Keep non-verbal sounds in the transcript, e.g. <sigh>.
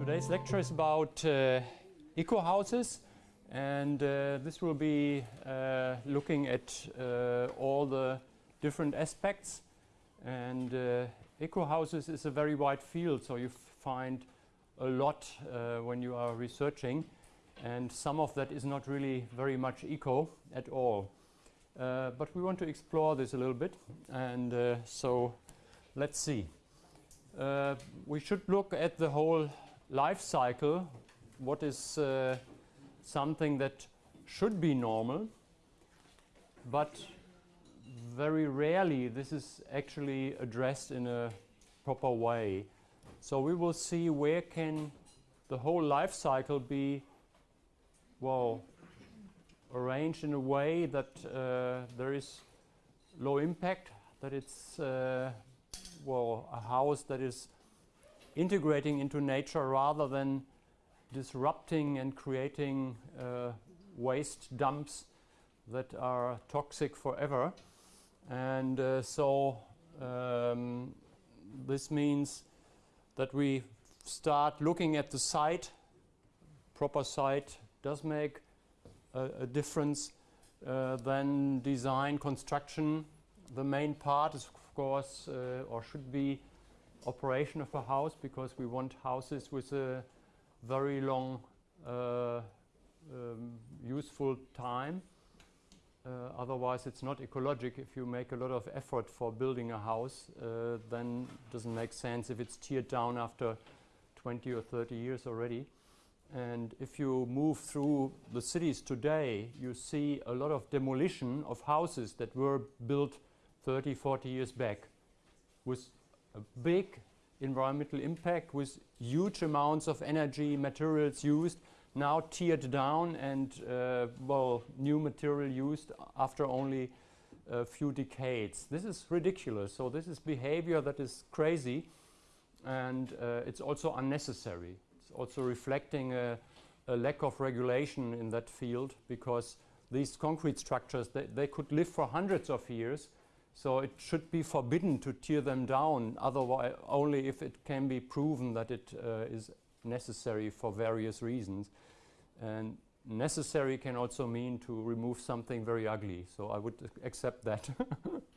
Today's lecture is about uh, eco houses and uh, this will be uh, looking at uh, all the different aspects. And uh, eco houses is a very wide field so you find a lot uh, when you are researching. And some of that is not really very much eco at all. But we want to explore this a little bit. And so let's see. Uh, we should look at the whole life cycle, what is uh, something that should be normal but very rarely this is actually addressed in a proper way. So we will see where can the whole life cycle be well arranged in a way that uh, there is low impact, that it's uh, well a house that is integrating into nature rather than disrupting and creating uh, waste dumps that are toxic forever. And uh, so um, this means that we start looking at the site, proper site does make a, a difference uh, than design construction. The main part is course uh, or should be operation of a house because we want houses with a very long uh, um, useful time. Uh, otherwise it's not ecologic if you make a lot of effort for building a house uh, then it doesn't make sense if it's teared down after 20 or 30 years already. And if you move through the cities today, you see a lot of demolition of houses that were built 30, 40 years back with a big environmental impact, with huge amounts of energy, materials used, now tiered down and, uh, well, new material used after only a few decades. This is ridiculous. So this is behavior that is crazy and uh, it's also unnecessary It's also reflecting a, a, lack of regulation in that field because these concrete structures, they, they could live for hundreds of years. So it should be forbidden to tear them down, otherwise only if it can be proven that it uh, is necessary for various reasons. And necessary can also mean to remove something very ugly. So I would accept that. <laughs>